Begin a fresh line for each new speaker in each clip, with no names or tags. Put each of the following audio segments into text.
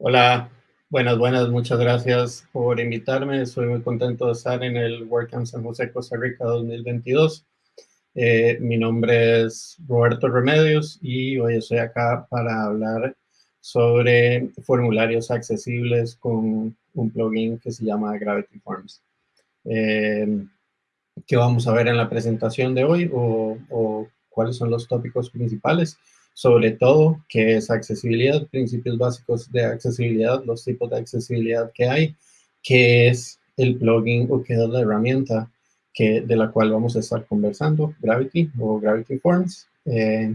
Hola, buenas, buenas, muchas gracias por invitarme. Estoy muy contento de estar en el WordCamp San José, Costa Rica 2022. Eh, mi nombre es Roberto Remedios y hoy estoy acá para hablar sobre formularios accesibles con un plugin que se llama Gravity Forms. Eh, ¿Qué vamos a ver en la presentación de hoy o, cuáles son los tópicos principales? sobre todo qué es accesibilidad, principios básicos de accesibilidad, los tipos de accesibilidad que hay, qué es el plugin o qué es la herramienta que, de la cual vamos a estar conversando, Gravity o Gravity Forms, eh,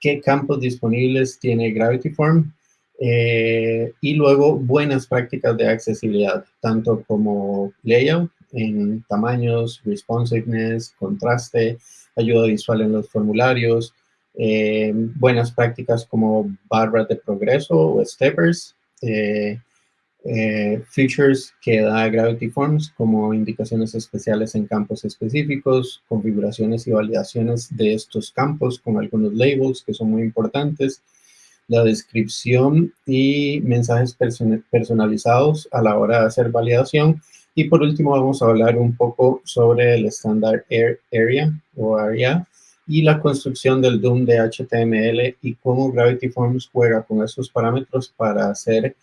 qué campos disponibles tiene Gravity Form, eh, y luego buenas prácticas de accesibilidad, tanto como layout en tamaños, responsiveness, contraste, ayuda visual en los formularios, eh, buenas prácticas como barras de progreso o steppers, eh, features que da Gravity Forms como indicaciones especiales en campos específicos, configuraciones y validaciones de estos campos con algunos labels que son muy importantes, la descripción y mensajes personalizados a la hora de hacer validación. Y por último vamos a hablar un poco sobre el estándar Area o ARIA, y la construcción del DOM de HTML y cómo Gravity Forms juega con esos parámetros para hacer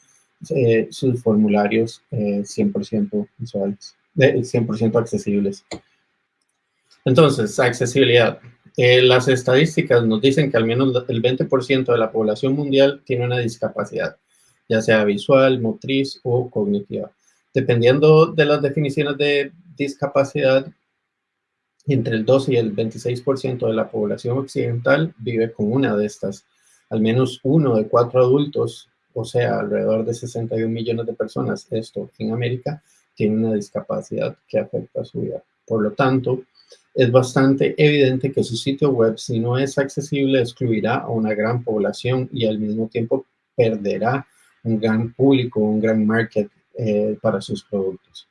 eh, sus formularios 100% eh, visuales, 100% accesibles. Entonces, accesibilidad. Eh, las estadísticas nos dicen que al menos el 20% de la población mundial tiene una discapacidad, ya sea visual, motriz o cognitiva. Dependiendo de las definiciones de discapacidad, entre el 12 y el 26% de la población occidental vive con una de estas. Al menos uno de cuatro adultos, o sea, alrededor de 61 millones de personas, esto en América, tiene una discapacidad que afecta a su vida. Por lo tanto, es bastante evidente que su sitio web, si no es accesible, excluirá a una gran población y al mismo tiempo perderá un gran público, un gran market eh, para sus productos.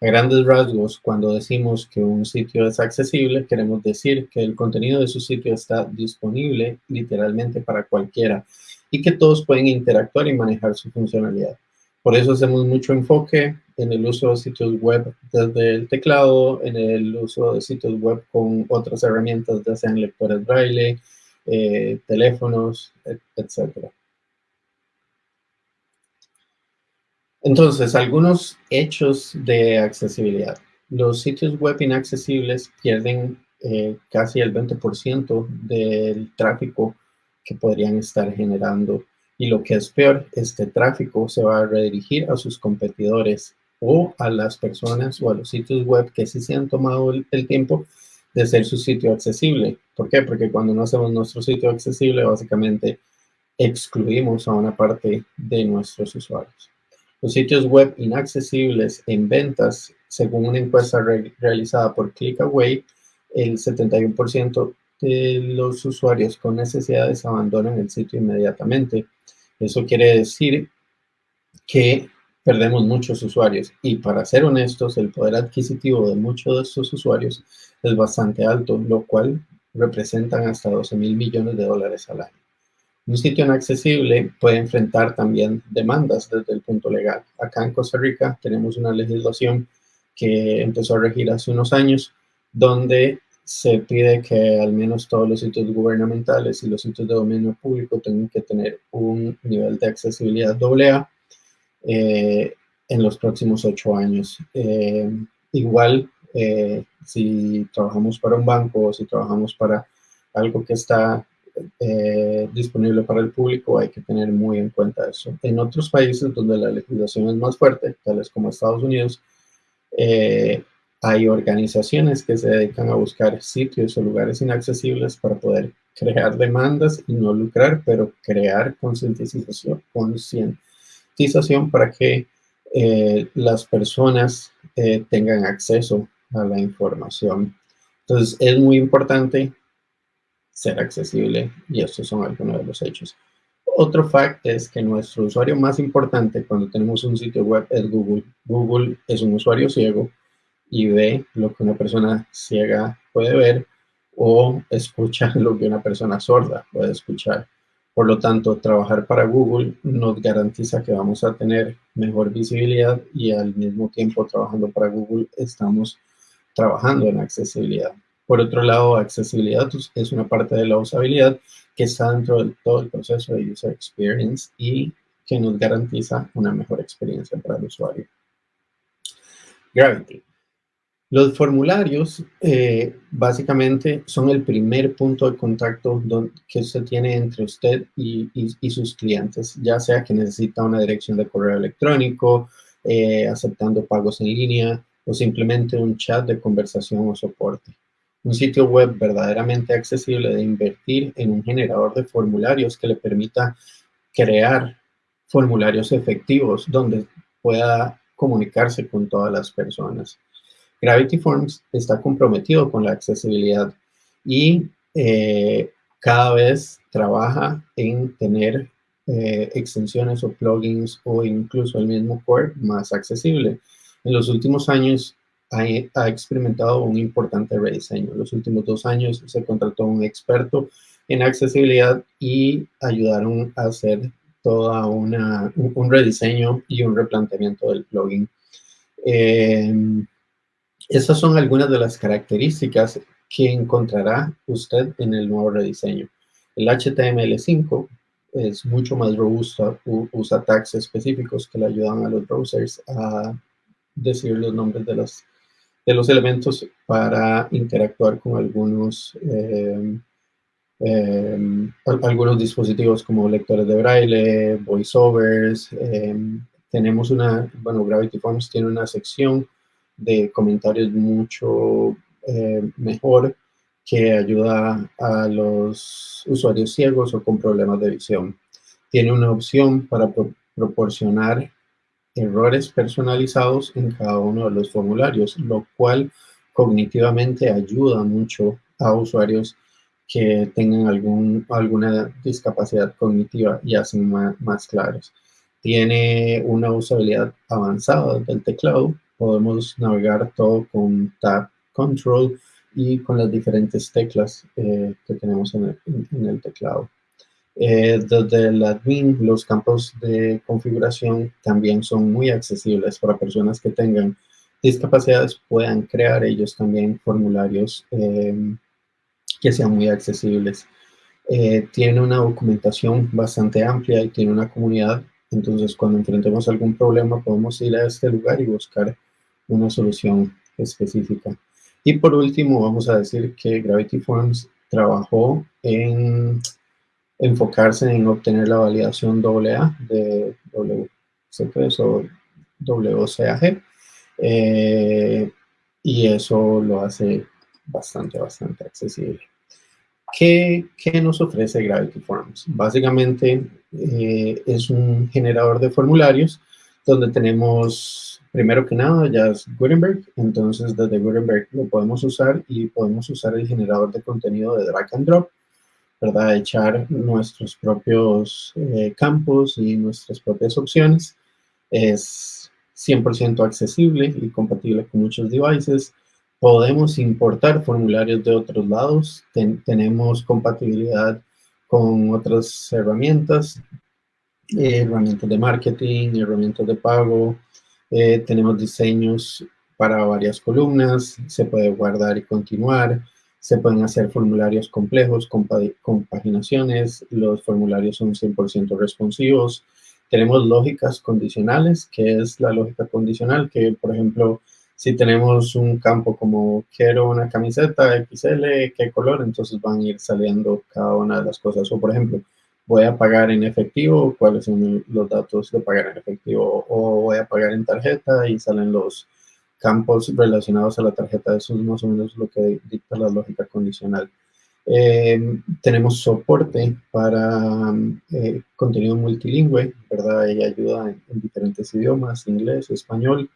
A grandes rasgos, cuando decimos que un sitio es accesible, queremos decir que el contenido de su sitio está disponible literalmente para cualquiera y que todos pueden interactuar y manejar su funcionalidad. Por eso hacemos mucho enfoque en el uso de sitios web desde el teclado, en el uso de sitios web con otras herramientas, ya sean lectores braille, eh, teléfonos, etc. Entonces, algunos hechos de accesibilidad. Los sitios web inaccesibles pierden eh, casi el 20% del tráfico que podrían estar generando. Y lo que es peor, este tráfico se va a redirigir a sus competidores o a las personas o a los sitios web que sí se han tomado el, el tiempo de hacer su sitio accesible. ¿Por qué? Porque cuando no hacemos nuestro sitio accesible, básicamente excluimos a una parte de nuestros usuarios. Los sitios web inaccesibles en ventas, según una encuesta realizada por ClickAway, el 71% los usuarios con necesidades abandonan el sitio inmediatamente. Eso quiere decir que perdemos muchos usuarios. Y para ser honestos, el poder adquisitivo de muchos de estos usuarios es bastante alto, lo cual representan hasta 12 mil millones de dólares al año. Un sitio inaccesible puede enfrentar también demandas desde el punto legal. Acá en Costa Rica tenemos una legislación que empezó a regir hace unos años, donde se pide que al menos todos los sitios gubernamentales y los sitios de dominio público tengan que tener un nivel de accesibilidad AA eh, en los próximos ocho años. Eh, igual, eh, si trabajamos para un banco o si trabajamos para algo que está eh, disponible para el público, hay que tener muy en cuenta eso. En otros países donde la legislación es más fuerte, tales como Estados Unidos, eh, hay organizaciones que se dedican a buscar sitios o lugares inaccesibles para poder crear demandas y no lucrar, pero crear concientización, concientización para que eh, las personas tengan acceso a la información. Entonces, es muy importante ser accesible y estos son algunos de los hechos. otro fact es que nuestro usuario más importante cuando tenemos un sitio web es Google. Google es un usuario ciego y ve lo que una persona ciega puede ver o escucha lo que una persona sorda puede escuchar. Por lo tanto, trabajar para Google nos garantiza que vamos a tener mejor visibilidad y al mismo tiempo trabajando para Google estamos trabajando en accesibilidad. Por otro lado, accesibilidad es una parte de la usabilidad que está dentro de todo el proceso de user experience y que nos garantiza una mejor experiencia para el usuario. Gravity. Los formularios eh, básicamente son el primer punto de contacto que se tiene entre usted y, sus clientes, ya sea que necesita una dirección de correo electrónico, eh, aceptando pagos en línea o simplemente un chat de conversación o soporte. Un sitio web verdaderamente accesible de invertir en un generador de formularios que le permita crear formularios efectivos donde pueda comunicarse con todas las personas. Gravity Forms está comprometido con la accesibilidad y eh, cada vez trabaja en tener eh, extensiones o plugins o incluso el mismo core más accesible. En los últimos años ha, experimentado un importante rediseño. En los últimos dos años se contrató un experto en accesibilidad y ayudaron a hacer toda una, un, rediseño y un replanteamiento del plugin. Eh, esas son algunas de las características que encontrará usted en el nuevo rediseño. El HTML5 es mucho más robusto, usa tags específicos que le ayudan a los browsers a decir los nombres de, las, de los elementos para interactuar con algunos, eh, eh, algunos dispositivos como lectores de braille, voiceovers. Eh, tenemos una, bueno, Gravity Forms tiene una sección de comentarios mucho mejor que ayuda a los usuarios ciegos o con problemas de visión. Tiene una opción para proporcionar errores personalizados en cada uno de los formularios, lo cual cognitivamente ayuda mucho a usuarios que tengan algún, alguna discapacidad cognitiva y hacen más, claros. Tiene una usabilidad avanzada del teclado. Podemos navegar todo con Tab Control y con las diferentes teclas eh, que tenemos en el teclado. Eh, desde el admin, los campos de configuración también son muy accesibles para personas que tengan discapacidades, puedan crear ellos también formularios eh, que sean muy accesibles. Eh, tiene una documentación bastante amplia y tiene una comunidad, entonces cuando enfrentemos algún problema podemos ir a este lugar y buscar una solución específica. Y por último, vamos a decir que Gravity Forms trabajó en enfocarse en obtener la validación AA de WCP o WCAG. Eh, y eso lo hace bastante, bastante accesible. ¿Qué, qué nos ofrece Gravity Forms? Básicamente eh, es un generador de formularios donde tenemos, primero que nada, ya es Gutenberg. Entonces, desde Gutenberg lo podemos usar y podemos usar el generador de contenido de drag and drop ¿verdad? Echar nuestros propios eh, campos y nuestras propias opciones. Es 100% accesible y compatible con muchos devices. Podemos importar formularios de otros lados. tenemos compatibilidad con otras herramientas, eh, herramientas de marketing, herramientas de pago. Eh, tenemos diseños para varias columnas. Se puede guardar y continuar. Se pueden hacer formularios complejos con compaginaciones. Los formularios son 100% responsivos. Tenemos lógicas condicionales, que es la lógica condicional, que por ejemplo, si tenemos un campo como quiero una camiseta XL, ¿qué color? Entonces van a ir saliendo cada una de las cosas. O por ejemplo, voy a pagar en efectivo, cuáles son los datos de pagar en efectivo, o voy a pagar en tarjeta y salen los, campos relacionados a la tarjeta. Eso es más o menos lo que dicta la lógica condicional. Eh, tenemos soporte para eh, contenido multilingüe, ¿verdad? Ella ayuda en, diferentes idiomas, inglés, español.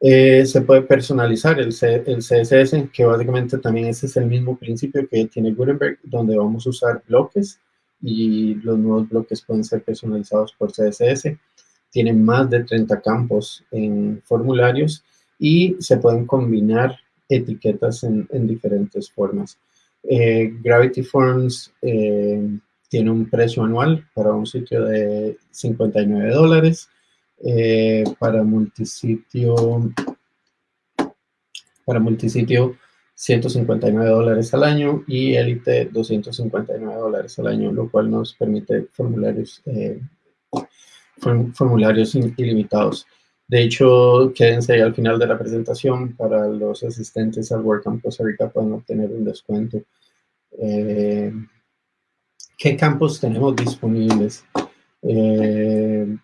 Eh, se puede personalizar el, el, CSS, que básicamente también ese es el mismo principio que tiene Gutenberg, donde vamos a usar bloques y los nuevos bloques pueden ser personalizados por CSS. Tienen más de 30 campos en formularios y se pueden combinar etiquetas en, diferentes formas. Eh, Gravity Forms eh, tiene un precio anual para un sitio de 59 dólares. Eh, para multisitio, para multisitio 159 dólares al año y Elite 259 dólares al año, lo cual nos permite formularios, eh, formularios ilimitados. De hecho, quédense ahí al final de la presentación para los asistentes al WordCamp Costa Rica pueden obtener un descuento. Eh, ¿Qué campos tenemos disponibles? Eh,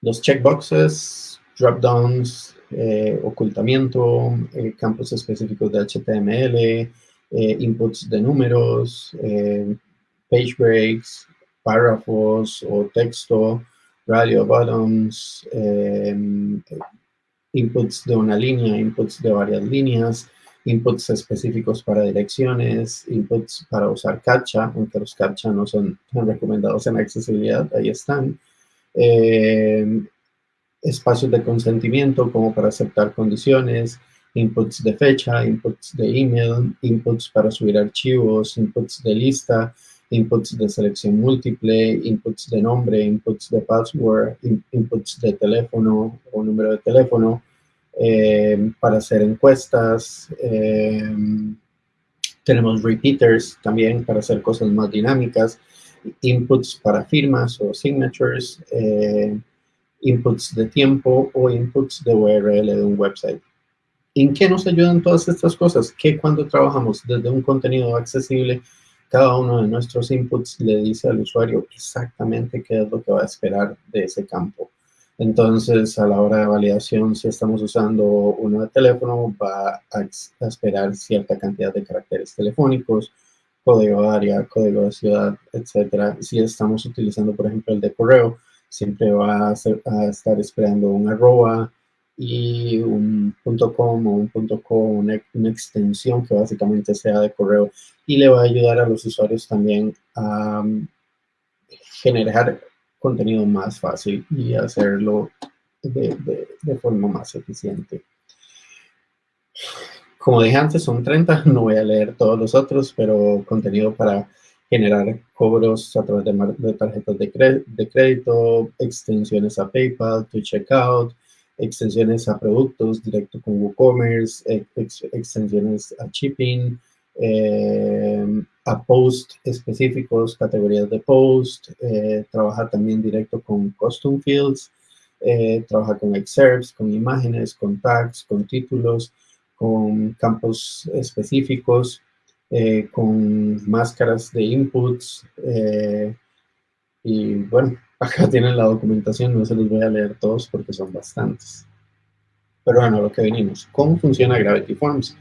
los checkboxes, dropdowns, eh, ocultamiento, eh, campos específicos de HTML, eh, inputs de números, page breaks, párrafos o texto, radio buttons, inputs de una línea, inputs de varias líneas, inputs específicos para direcciones, inputs para usar CAPTCHA, aunque los CAPTCHA no son recomendados en accesibilidad, ahí están espacios de consentimiento como para aceptar condiciones, inputs de fecha, inputs de email, inputs para subir archivos, inputs de lista, inputs de selección múltiple, inputs de nombre, inputs de password, inputs de teléfono o número de teléfono, eh, para hacer encuestas. Eh, tenemos repeaters también para hacer cosas más dinámicas, inputs para firmas o signatures, eh, inputs de tiempo o inputs de URL de un website. ¿En qué nos ayudan todas estas cosas? Que cuando trabajamos desde un contenido accesible, cada uno de nuestros inputs le dice al usuario exactamente qué es lo que va a esperar de ese campo. Entonces, a la hora de validación, si estamos usando uno de teléfono, va a, esperar cierta cantidad de caracteres telefónicos, código de área, código de ciudad, etc. Si estamos utilizando, por ejemplo, el de correo, siempre va a, estar esperando un arroba y un punto .com o un punto .com, una, extensión que básicamente sea de correo y le va a ayudar a los usuarios también a um, generar contenido más fácil y hacerlo de, de forma más eficiente. Como dije antes, son 30, no voy a leer todos los otros, pero contenido para generar cobros a través de, tarjetas de, crédito, extensiones a PayPal, to Checkout, extensiones a productos directo con WooCommerce, extensiones a shipping, eh, a post específicos, categorías de post, eh, trabaja también directo con custom fields, eh, trabaja con excerpts, con imágenes, con tags, con títulos, con campos específicos, eh, con máscaras de inputs. Eh, y bueno, acá tienen la documentación, no se los voy a leer todos porque son bastantes. Pero bueno, lo que venimos. ¿Cómo funciona Gravity Forms?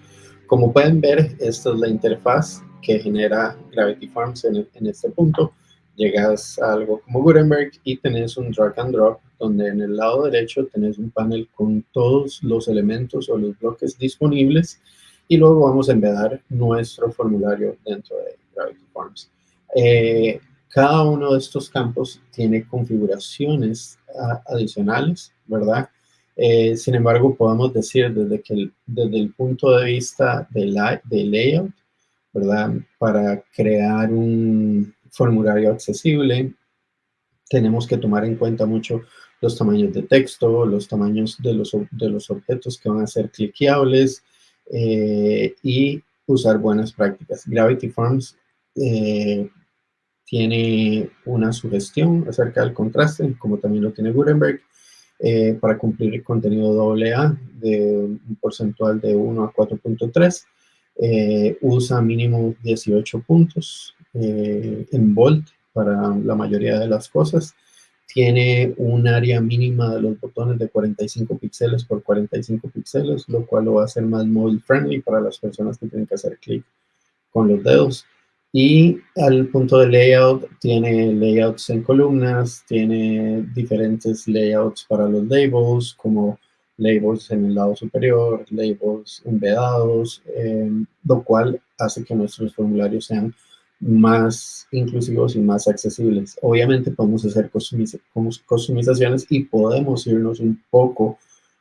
Como pueden ver, esta es la interfaz que genera Gravity Forms en, en este punto. Llegas a algo como Gutenberg y tenés un drag and drop donde en el lado derecho tenés un panel con todos los elementos o los bloques disponibles y luego vamos a embedar nuestro formulario dentro de Gravity Forms. Eh, cada uno de estos campos tiene configuraciones adicionales, ¿verdad? Eh, sin embargo, podemos decir desde, que desde el punto de vista de, la, de layout, ¿verdad? Para crear un formulario accesible, tenemos que tomar en cuenta mucho los tamaños de texto, los tamaños de los, de los objetos que van a ser cliqueables, eh, y usar buenas prácticas. Gravity Forms eh, tiene una sugestión acerca del contraste, como también lo tiene Gutenberg, eh, para cumplir el contenido AA de un porcentual de 1 a 4.3. usa mínimo 18 puntos en bold para la mayoría de las cosas tiene un área mínima de los botones de 45 píxeles por 45 píxeles, lo cual lo hacer más mobile friendly para las personas que tienen que hacer clic con los dedos. Y al punto de layout, tiene layouts en columnas, tiene diferentes layouts para los labels, como labels en el lado superior, labels embedados, eh, lo cual hace que nuestros formularios sean más inclusivos y más accesibles. Obviamente podemos hacer customizaciones y podemos irnos un poco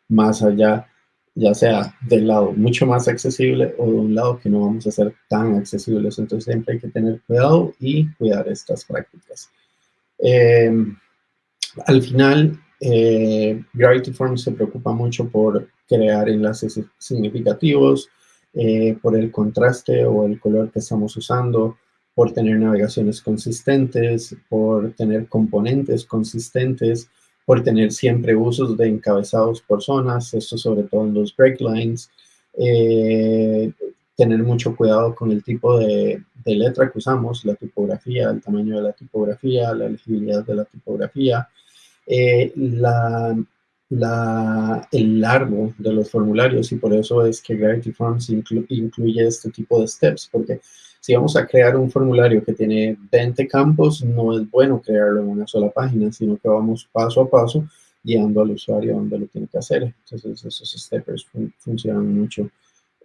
más allá, ya sea del lado mucho más accesible o de un lado que no vamos a ser tan accesibles. Entonces siempre hay que tener cuidado y cuidar estas prácticas. Eh, al final, eh, Gravity Forms se preocupa mucho por crear enlaces significativos, eh, por el contraste o el color que estamos usando, por tener navegaciones consistentes, por tener componentes consistentes, por tener siempre usos de encabezados por zonas, esto sobre todo en los break lines, eh, tener mucho cuidado con el tipo de, letra que usamos, la tipografía, el tamaño de la tipografía, la legibilidad de la tipografía, eh, la, el largo de los formularios y por eso es que Gravity Forms incluye este tipo de steps, porque si vamos a crear un formulario que tiene 20 campos, no es bueno crearlo en una sola página, sino que vamos paso a paso guiando al usuario donde lo tiene que hacer. Entonces, esos steppers funcionan mucho.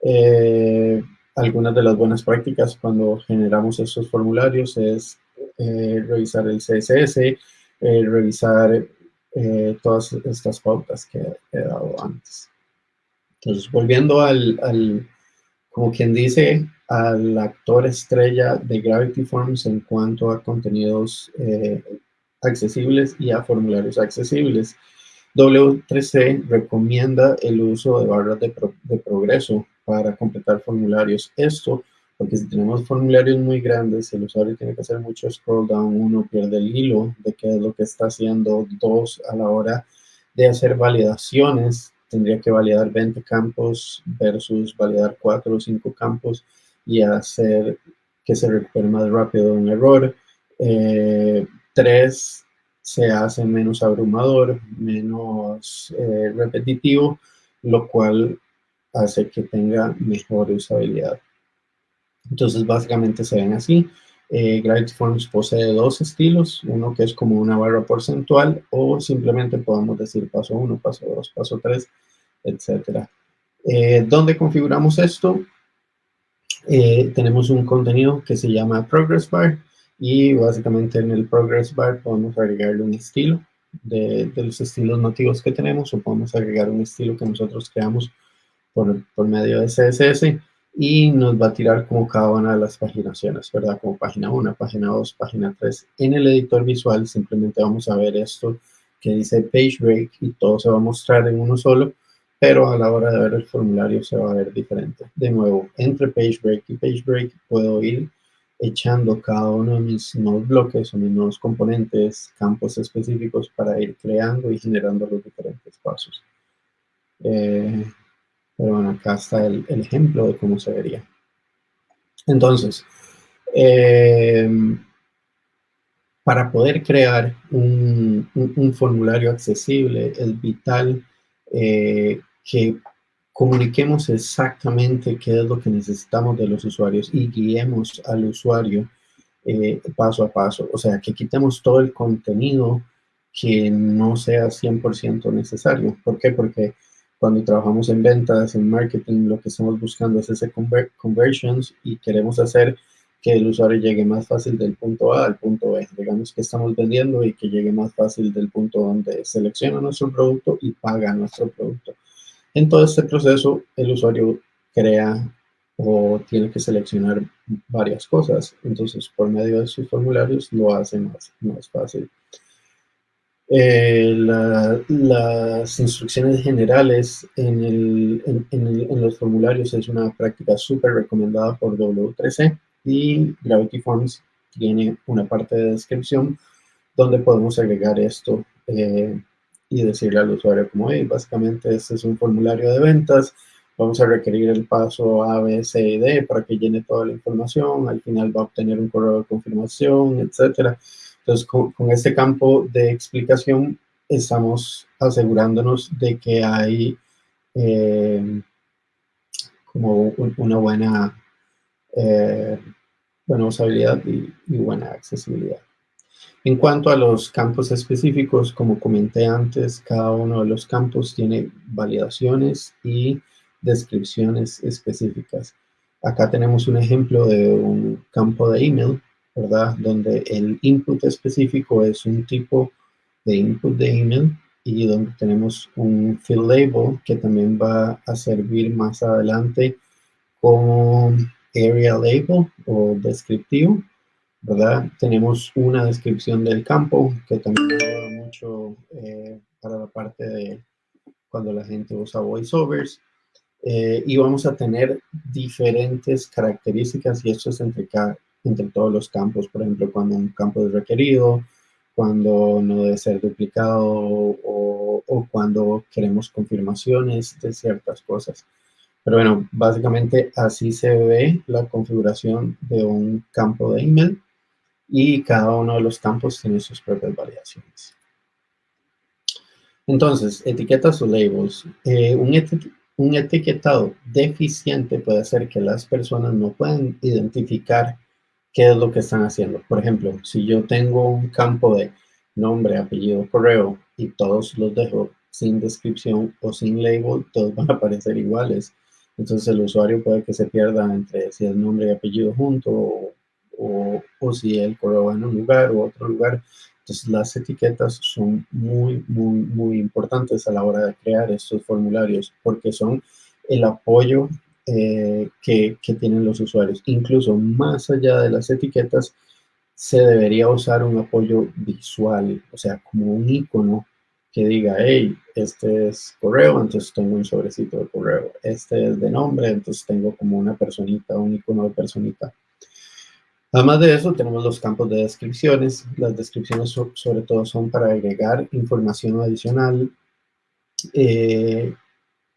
Eh, algunas de las buenas prácticas cuando generamos estos formularios es eh, revisar el CSS, eh, revisar todas estas pautas que he dado antes. Entonces, volviendo al, al como quien dice, al actor estrella de Gravity Forms en cuanto a contenidos eh, accesibles y a formularios accesibles. W3C recomienda el uso de barras de, de, progreso para completar formularios. Esto porque si tenemos formularios muy grandes, el usuario tiene que hacer mucho scroll down, uno pierde el hilo de qué es lo que está haciendo, dos, a la hora de hacer validaciones, tendría que validar 20 campos versus validar 4 o 5 campos y hacer que se recupere más rápido un error. Eh, tres, se hace menos abrumador, menos eh, repetitivo, lo cual hace que tenga mejor usabilidad. Entonces, básicamente se ven así. Eh, Gravity Forms posee dos estilos, uno que es como una barra porcentual o simplemente podemos decir paso 1, paso 2, paso 3, etc. Eh, ¿Dónde configuramos esto? Eh, tenemos un contenido que se llama Progress Bar y básicamente en el Progress Bar podemos agregarle un estilo de, los estilos nativos que tenemos o podemos agregar un estilo que nosotros creamos por, por medio de CSS y nos va a tirar como cada una de las paginaciones, ¿verdad? Como página 1, página 2, página 3. En el editor visual simplemente vamos a ver esto que dice Page Break y todo se va a mostrar en uno solo pero a la hora de ver el formulario se va a ver diferente. De nuevo, entre PageBreak y PageBreak puedo ir echando cada uno de mis nuevos bloques o mis nuevos componentes, campos específicos para ir creando y generando los diferentes pasos. Eh, pero bueno, acá está el, ejemplo de cómo se vería. Entonces, eh, para poder crear un, formulario accesible es vital eh, que comuniquemos exactamente qué es lo que necesitamos de los usuarios y guiemos al usuario eh, paso a paso. O sea, que quitemos todo el contenido que no sea 100% necesario. ¿Por qué? Porque cuando trabajamos en ventas, en marketing, lo que estamos buscando es ese conversions y queremos hacer que el usuario llegue más fácil del punto A al punto B. Digamos que estamos vendiendo y que llegue más fácil del punto donde selecciona nuestro producto y paga nuestro producto. En todo este proceso, el usuario crea o tiene que seleccionar varias cosas. Entonces, por medio de sus formularios, lo hace más, más fácil. Eh, las instrucciones generales en, en, los formularios es una práctica súper recomendada por W3C y Gravity Forms tiene una parte de descripción donde podemos agregar esto eh, y decirle al usuario como, hey, básicamente este es un formulario de ventas, vamos a requerir el paso A, B, C y D para que llene toda la información, al final va a obtener un correo de confirmación, etcétera. Entonces, con, este campo de explicación estamos asegurándonos de que hay eh, como una buena, eh, buena usabilidad y buena accesibilidad. En cuanto a los campos específicos, como comenté antes, cada uno de los campos tiene validaciones y descripciones específicas. Acá tenemos un ejemplo de un campo de email ¿verdad? Donde el input específico es un tipo de input de email y donde tenemos un field label que también va a servir más adelante como area label o descriptivo, ¿verdad? Tenemos una descripción del campo que también ayuda mucho eh, para la parte de cuando la gente usa voiceovers. Eh, y vamos a tener diferentes características y esto es entre, entre todos los campos, por ejemplo, cuando un campo es requerido, cuando no debe ser duplicado o, o cuando queremos confirmaciones de ciertas cosas. Pero bueno, básicamente así se ve la configuración de un campo de email y cada uno de los campos tiene sus propias variaciones. Entonces, etiquetas o labels. Eh, un, etiquetado deficiente puede hacer que las personas no puedan identificar qué es lo que están haciendo. Por ejemplo, si yo tengo un campo de nombre, apellido, correo y todos los dejo sin descripción o sin label, todos van a aparecer iguales. Entonces el usuario puede que se pierda entre si es nombre y apellido junto o, o, si el correo va en un lugar o otro lugar. Entonces las etiquetas son muy, muy, muy importantes a la hora de crear estos formularios porque son el apoyo eh, que, que, tienen los usuarios. Incluso más allá de las etiquetas, se debería usar un apoyo visual, o sea, como un icono que diga, hey, este es correo, entonces tengo un sobrecito de correo. Este es de nombre, entonces tengo como una personita, un icono de personita. Además de eso, tenemos los campos de descripciones. Las descripciones sobre todo son para agregar información adicional eh,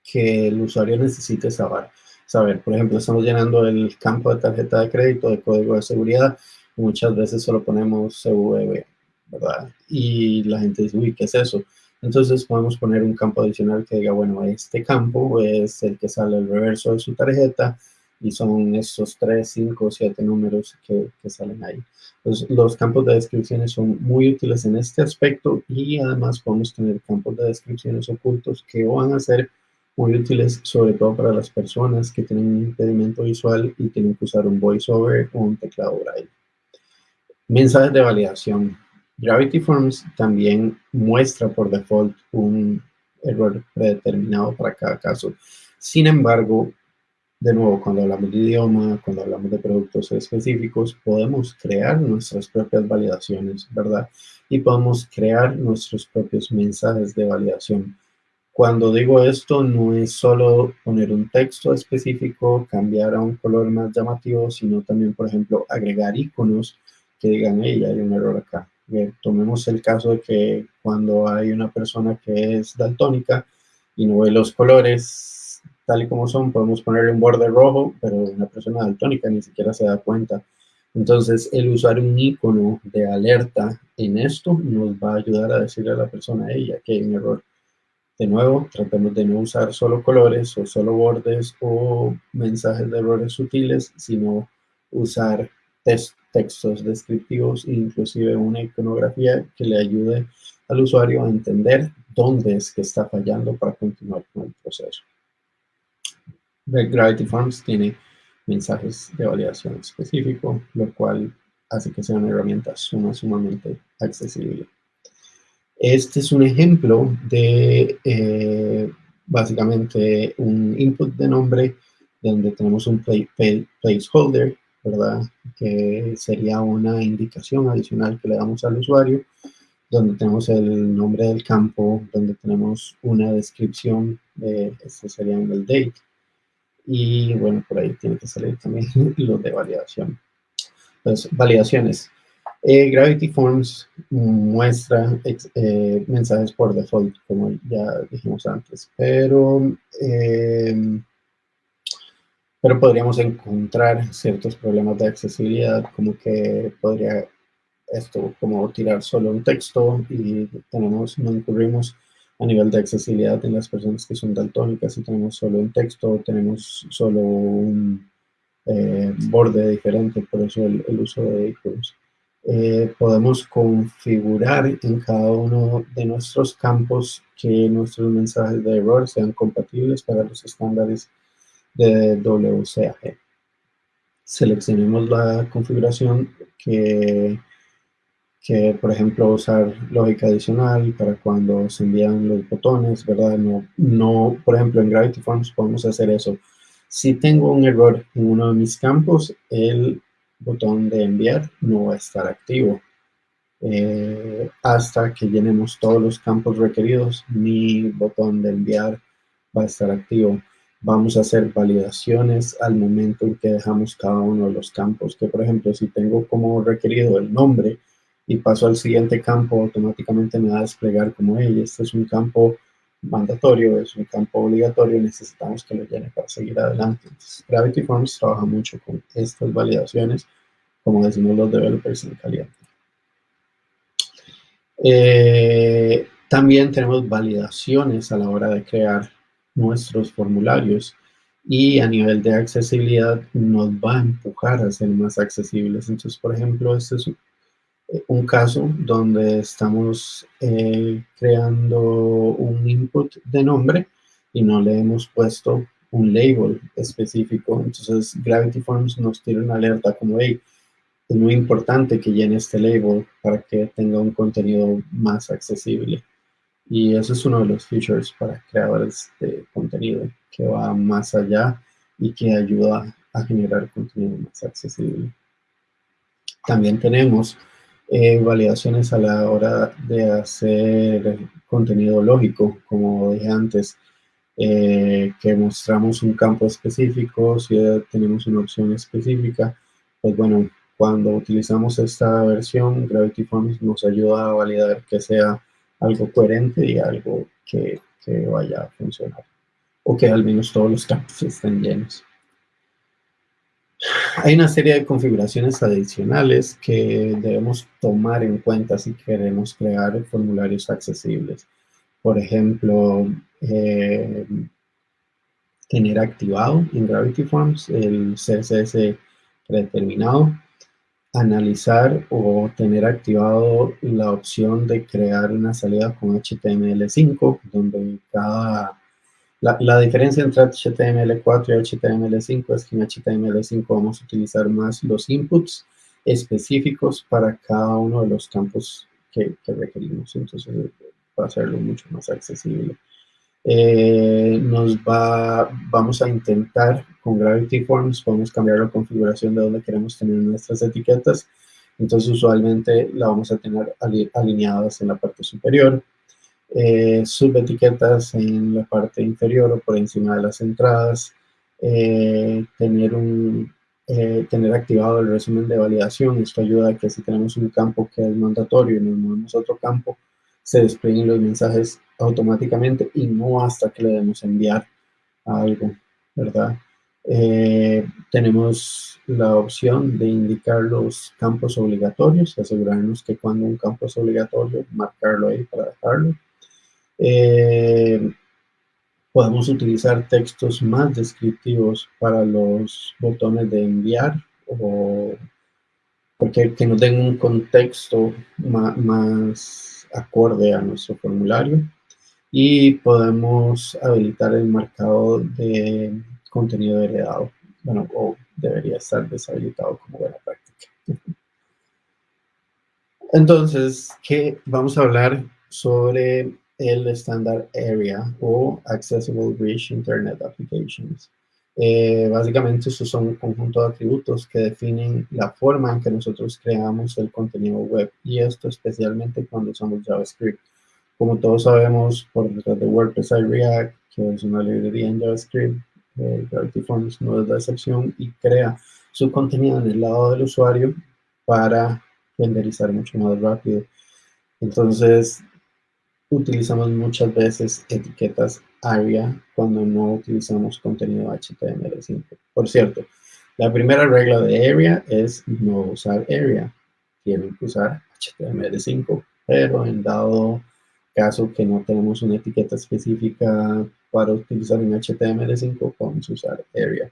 que el usuario necesite saber. saber. Por ejemplo, estamos llenando el campo de tarjeta de crédito, de código de seguridad, y muchas veces solo ponemos CVV, ¿verdad? Y la gente dice, uy, ¿qué es eso? Entonces podemos poner un campo adicional que diga, bueno, este campo es el que sale el reverso de su tarjeta y son estos 3, 5, 7 números que, que salen ahí. Entonces, los campos de descripciones son muy útiles en este aspecto y además podemos tener campos de descripciones ocultos que van a ser muy útiles, sobre todo para las personas que tienen un impedimento visual y tienen que usar un voiceover o un teclado braille. Mensajes de validación. Gravity Forms también muestra por default un error predeterminado para cada caso. Sin embargo, de nuevo, cuando hablamos de idioma, cuando hablamos de productos específicos, podemos crear nuestras propias validaciones, ¿verdad? Y podemos crear nuestros propios mensajes de validación. Cuando digo esto, no es solo poner un texto específico, cambiar a un color más llamativo, sino también, por ejemplo, agregar iconos que digan, hey, hay un error acá tomemos el caso de que cuando hay una persona que es daltónica y no ve los colores tal y como son, podemos ponerle un borde rojo, pero una persona daltónica ni siquiera se da cuenta. Entonces, el usar un icono de alerta en esto nos va a ayudar a decirle a la persona, ella que hay un error. De nuevo, tratemos de no usar solo colores o solo bordes o mensajes de errores sutiles, sino usar textos descriptivos e inclusive una iconografía que le ayude al usuario a entender dónde es que está fallando para continuar con el proceso. Gravity Forms tiene mensajes de validación específico, lo cual hace que sea una herramienta sumamente accesible. Este es un ejemplo de eh, básicamente un input de nombre donde tenemos un placeholder ¿verdad? Que sería una indicación adicional que le damos al usuario, donde tenemos el nombre del campo, donde tenemos una descripción, de, este sería el date, y bueno, por ahí tiene que salir también los de validación. Entonces, validaciones. Eh, Gravity Forms muestra eh, mensajes por default, como ya dijimos antes, pero eh, pero podríamos encontrar ciertos problemas de accesibilidad, como que podría esto como tirar solo un texto y tenemos, no incurrimos a nivel de accesibilidad en las personas que son daltónicas y tenemos solo un texto, tenemos solo un eh, borde diferente, por eso el, uso de iconos. Eh, podemos configurar en cada uno de nuestros campos que nuestros mensajes de error sean compatibles para los estándares de WCAG. Seleccionemos la configuración que, que, por ejemplo, usar lógica adicional para cuando se envían los botones, ¿verdad? No, no, por ejemplo, en Gravity Forms podemos hacer eso. Si tengo un error en uno de mis campos, el botón de enviar no va a estar activo. Eh, hasta que llenemos todos los campos requeridos, mi botón de enviar va a estar activo. Vamos a hacer validaciones al momento en que dejamos cada uno de los campos, que por ejemplo, si tengo como requerido el nombre y paso al siguiente campo, automáticamente me va a desplegar como, hey, este es un campo mandatorio, es un campo obligatorio, necesitamos que lo llene para seguir adelante. Gravity Forms trabaja mucho con estas validaciones, como decimos los developers en caliente. Eh, también tenemos validaciones a la hora de crear nuestros formularios y a nivel de accesibilidad nos va a empujar a ser más accesibles. Entonces, por ejemplo, este es un caso donde estamos eh, creando un input de nombre y no le hemos puesto un label específico. Entonces, Gravity Forms nos tira una alerta como, hey, es muy importante que llene este label para que tenga un contenido más accesible. Y eso es uno de los features para creadores de contenido que va más allá y que ayuda a generar contenido más accesible. También tenemos eh, validaciones a la hora de hacer contenido lógico, como dije antes, eh, que mostramos un campo específico, si tenemos una opción específica, pues bueno, cuando utilizamos esta versión, Gravity Forms nos ayuda a validar que sea algo coherente y algo que, que vaya a funcionar, o que al menos todos los campos estén llenos. Hay una serie de configuraciones adicionales que debemos tomar en cuenta si queremos crear formularios accesibles. Por ejemplo, eh, tener activado en Gravity Forms el CSS predeterminado, analizar o tener activado la opción de crear una salida con HTML5, donde cada la, diferencia entre HTML4 y HTML5 es que en HTML5 vamos a utilizar más los inputs específicos para cada uno de los campos que, requerimos. Entonces, va hacerlo mucho más accesible. Eh, nos va, vamos a intentar con Gravity Forms, podemos cambiar la configuración de donde queremos tener nuestras etiquetas. Entonces, usualmente la vamos a tener alineadas en la parte superior eh, subetiquetas en la parte inferior o por encima de las entradas, eh, tener, un, eh, tener activado el resumen de validación. Esto ayuda a que si tenemos un campo que es mandatorio y nos movemos a otro campo, se desplieguen los mensajes automáticamente y no hasta que le demos enviar algo, ¿verdad? Eh, tenemos la opción de indicar los campos obligatorios, asegurarnos que cuando un campo es obligatorio, marcarlo ahí para dejarlo. Eh, podemos utilizar textos más descriptivos para los botones de enviar o porque que nos den un contexto más, acorde a nuestro formulario y podemos habilitar el marcado de contenido heredado. Bueno, o debería estar deshabilitado como buena práctica. Entonces, ¿qué vamos a hablar sobre el estándar AREA o Accessible Rich Internet Applications. Eh, básicamente, estos son un conjunto de atributos que definen la forma en que nosotros creamos el contenido web y esto especialmente cuando usamos JavaScript. Como todos sabemos, por detrás de WordPress hay React, que es una librería en JavaScript, eh, Gravity Forms no es la excepción y crea su contenido en el lado del usuario para renderizar mucho más rápido. Entonces, utilizamos muchas veces etiquetas ARIA cuando no utilizamos contenido HTML5. Por cierto, la primera regla de ARIA es no usar ARIA. Tienen que usar HTML5, pero en dado caso que no tenemos una etiqueta específica para utilizar en HTML5, podemos usar ARIA.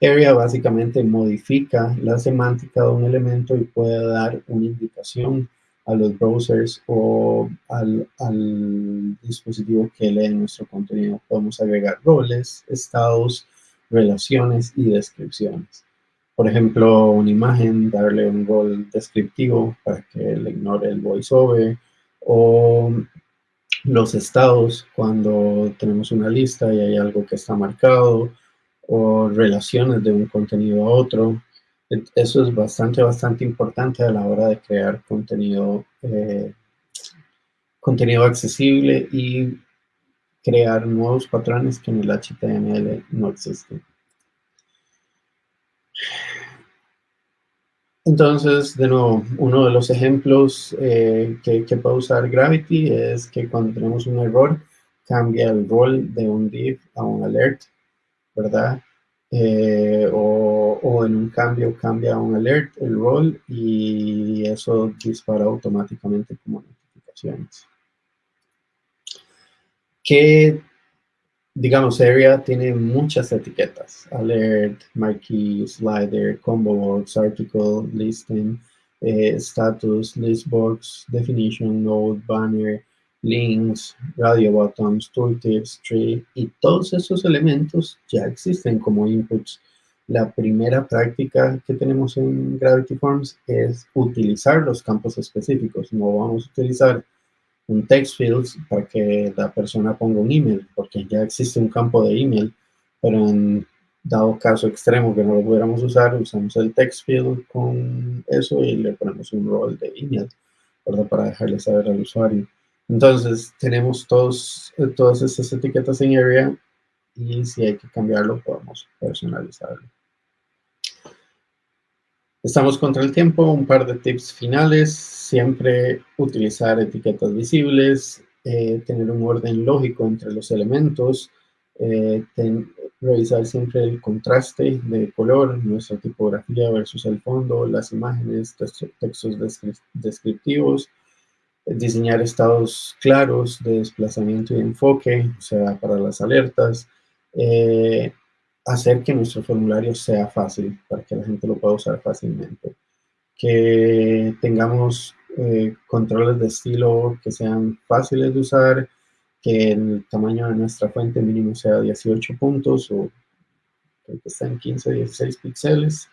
ARIA básicamente modifica la semántica de un elemento y puede dar una indicación a los browsers o al, dispositivo que lee nuestro contenido. Podemos agregar roles, estados, relaciones y descripciones. por ejemplo, una imagen, darle un rol descriptivo para que le ignore el voiceover, o los estados cuando tenemos una lista y hay algo que está marcado, o relaciones de un contenido a otro. Eso es bastante, bastante importante a la hora de crear contenido, eh, contenido accesible y crear nuevos patrones que en el HTML no existen. Entonces, de nuevo, uno de los ejemplos eh, que, que, puede usar Gravity es que cuando tenemos un error, cambia el rol de un div a un alert, ¿verdad? Eh, o, o, en un cambio cambia un alert, el rol, y eso dispara automáticamente como notificaciones. ¿Qué digamos, Area tiene muchas etiquetas, alert, marquee, slider, combo box, article, listing, eh, status, listbox, definition, node, banner, links, radio buttons, tooltips, tree, y todos esos elementos ya existen como inputs. La primera práctica que tenemos en Gravity Forms es utilizar los campos específicos. No vamos a utilizar un text field para que la persona ponga un email, porque ya existe un campo de email, pero en dado caso extremo que no lo pudiéramos usar, usamos el text field con eso y le ponemos un rol de email, ¿verdad? Para dejarle saber al usuario. Entonces, tenemos todos, todas estas etiquetas en Area y si hay que cambiarlo, podemos personalizarlo. Estamos contra el tiempo, un par de tips finales, siempre utilizar etiquetas visibles, eh, tener un orden lógico entre los elementos, eh, revisar siempre el contraste de color, nuestra tipografía versus el fondo, las imágenes, textos descriptivos, diseñar estados claros de desplazamiento y enfoque, o sea, para las alertas, eh, hacer que nuestro formulario sea fácil, para que la gente lo pueda usar fácilmente. Que tengamos eh, controles de estilo que sean fáciles de usar, que el tamaño de nuestra fuente mínimo sea 18 puntos o que estén 15 o 16 píxeles.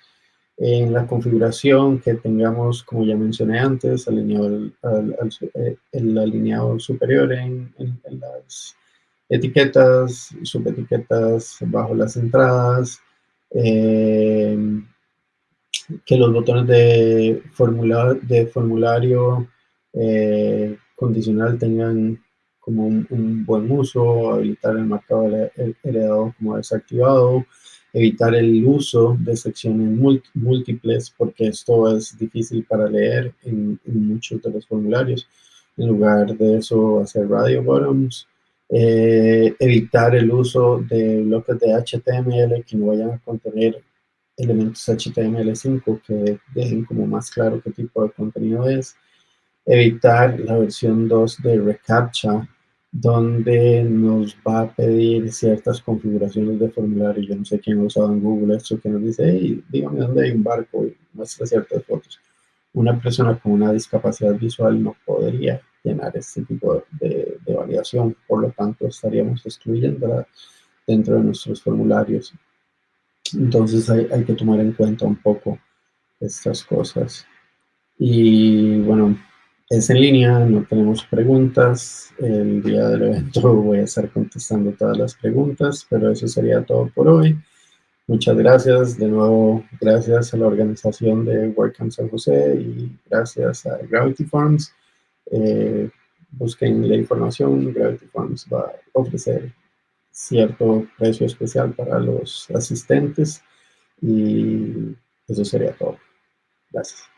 En la configuración que tengamos, como ya mencioné antes, alineado eh, el, alineado superior en, en las etiquetas, subetiquetas bajo las entradas, eh, que los botones de, de formulario eh, condicional tengan como un, buen uso, habilitar el marcado heredado como desactivado, evitar el uso de secciones múltiples porque esto es difícil para leer en, en, muchos de los formularios. En lugar de eso, hacer radio bottoms, eh, evitar el uso de bloques de HTML que no vayan a contener elementos HTML5 que dejen como más claro qué tipo de contenido es. Evitar la versión 2 de reCAPTCHA, donde nos va a pedir ciertas configuraciones de formulario. Yo no sé quién ha usado en Google esto que nos dice, hey, dígame dónde hay un barco y muestra ciertas fotos. Una persona con una discapacidad visual no podría llenar este tipo de, de, validación. Por lo tanto, estaríamos excluyendo dentro de nuestros formularios. Entonces hay, hay, que tomar en cuenta un poco estas cosas. Y bueno, es en línea, no tenemos preguntas. El día del evento voy a estar contestando todas las preguntas, pero eso sería todo por hoy. Muchas gracias, de nuevo, gracias a la organización de WordCamp San José y gracias a Gravity Farms eh, busquen la información, Gravity Farms va a ofrecer cierto precio especial para los asistentes y eso sería todo. Gracias.